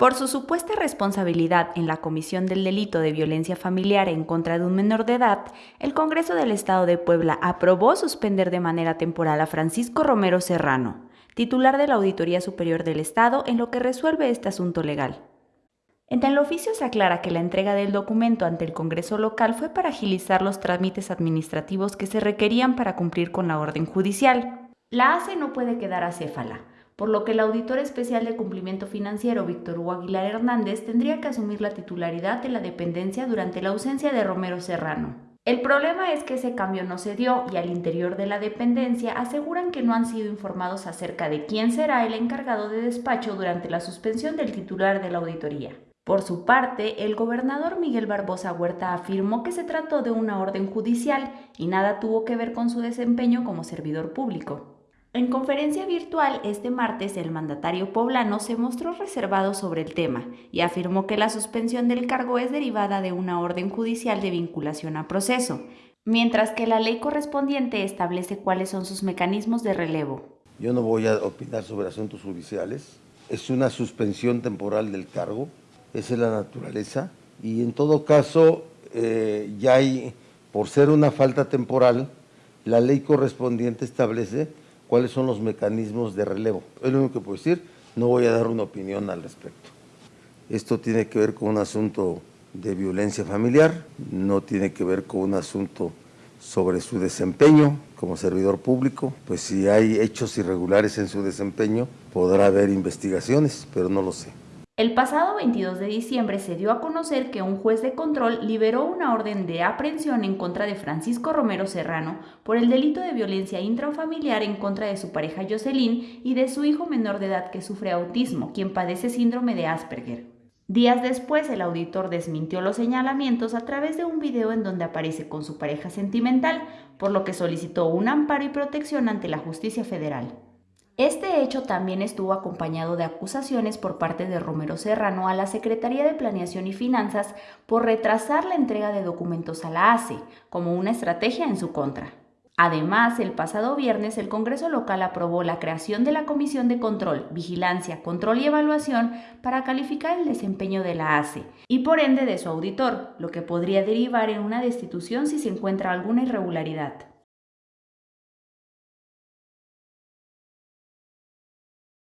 Por su supuesta responsabilidad en la comisión del delito de violencia familiar en contra de un menor de edad, el Congreso del Estado de Puebla aprobó suspender de manera temporal a Francisco Romero Serrano, titular de la Auditoría Superior del Estado, en lo que resuelve este asunto legal. En el oficio se aclara que la entrega del documento ante el Congreso local fue para agilizar los trámites administrativos que se requerían para cumplir con la orden judicial. La ACE no puede quedar acéfala, por lo que el auditor especial de cumplimiento financiero Víctor Hugo Aguilar Hernández tendría que asumir la titularidad de la dependencia durante la ausencia de Romero Serrano. El problema es que ese cambio no se dio y al interior de la dependencia aseguran que no han sido informados acerca de quién será el encargado de despacho durante la suspensión del titular de la auditoría. Por su parte, el gobernador Miguel Barbosa Huerta afirmó que se trató de una orden judicial y nada tuvo que ver con su desempeño como servidor público. En conferencia virtual este martes, el mandatario poblano se mostró reservado sobre el tema y afirmó que la suspensión del cargo es derivada de una orden judicial de vinculación a proceso, mientras que la ley correspondiente establece cuáles son sus mecanismos de relevo. Yo no voy a opinar sobre asuntos judiciales, es una suspensión temporal del cargo, esa es la naturaleza, y en todo caso eh, ya hay, por ser una falta temporal, la ley correspondiente establece cuáles son los mecanismos de relevo. Es lo único que puedo decir, no voy a dar una opinión al respecto. Esto tiene que ver con un asunto de violencia familiar, no tiene que ver con un asunto sobre su desempeño como servidor público, pues si hay hechos irregulares en su desempeño, podrá haber investigaciones, pero no lo sé. El pasado 22 de diciembre se dio a conocer que un juez de control liberó una orden de aprehensión en contra de Francisco Romero Serrano por el delito de violencia intrafamiliar en contra de su pareja Jocelyn y de su hijo menor de edad que sufre autismo, quien padece síndrome de Asperger. Días después, el auditor desmintió los señalamientos a través de un video en donde aparece con su pareja sentimental, por lo que solicitó un amparo y protección ante la justicia federal. Este hecho también estuvo acompañado de acusaciones por parte de Romero Serrano a la Secretaría de Planeación y Finanzas por retrasar la entrega de documentos a la ACE, como una estrategia en su contra. Además, el pasado viernes el Congreso local aprobó la creación de la Comisión de Control, Vigilancia, Control y Evaluación para calificar el desempeño de la ACE y por ende de su auditor, lo que podría derivar en una destitución si se encuentra alguna irregularidad.